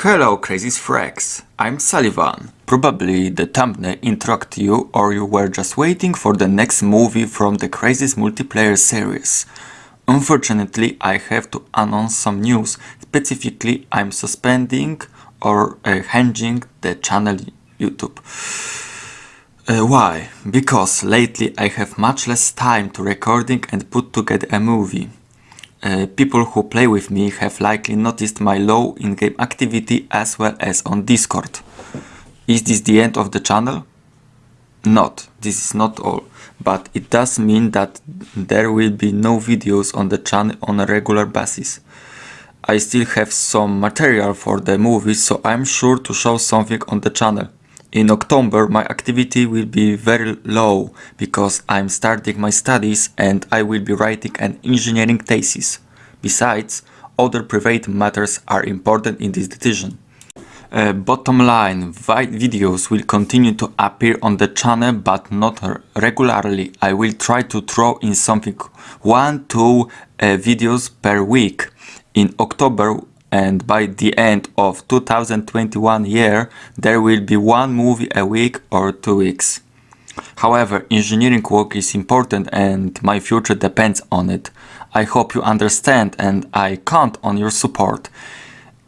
Hello Crazy Frags, I'm Sullivan. Probably the thumbnail interrupted you or you were just waiting for the next movie from the Crazy's multiplayer series. Unfortunately, I have to announce some news, specifically I'm suspending or uh, hanging the channel YouTube. Uh, why? Because lately I have much less time to recording and put together a movie. Uh, people who play with me have likely noticed my low in-game activity as well as on Discord. Is this the end of the channel? Not, this is not all, but it does mean that there will be no videos on the channel on a regular basis. I still have some material for the movie, so I'm sure to show something on the channel. In October my activity will be very low because I'm starting my studies and I will be writing an engineering thesis. Besides, other private matters are important in this decision. Uh, bottom line, videos will continue to appear on the channel but not regularly. I will try to throw in something one, two uh, videos per week. In October and by the end of 2021 year there will be one movie a week or two weeks. However, engineering work is important and my future depends on it. I hope you understand and I count on your support.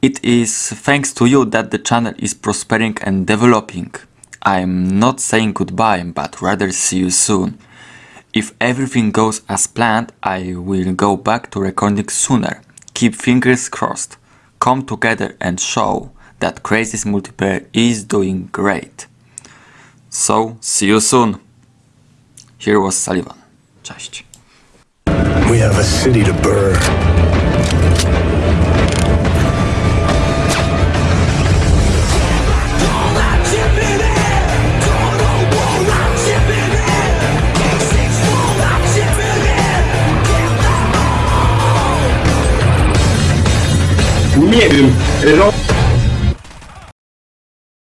It is thanks to you that the channel is prospering and developing. I'm not saying goodbye, but rather see you soon. If everything goes as planned, I will go back to recording sooner. Keep fingers crossed come together and show that Crazy's multiplayer is doing great. So, see you soon. Here was Sullivan. Cześć. We have a city to burn. Nie wiem,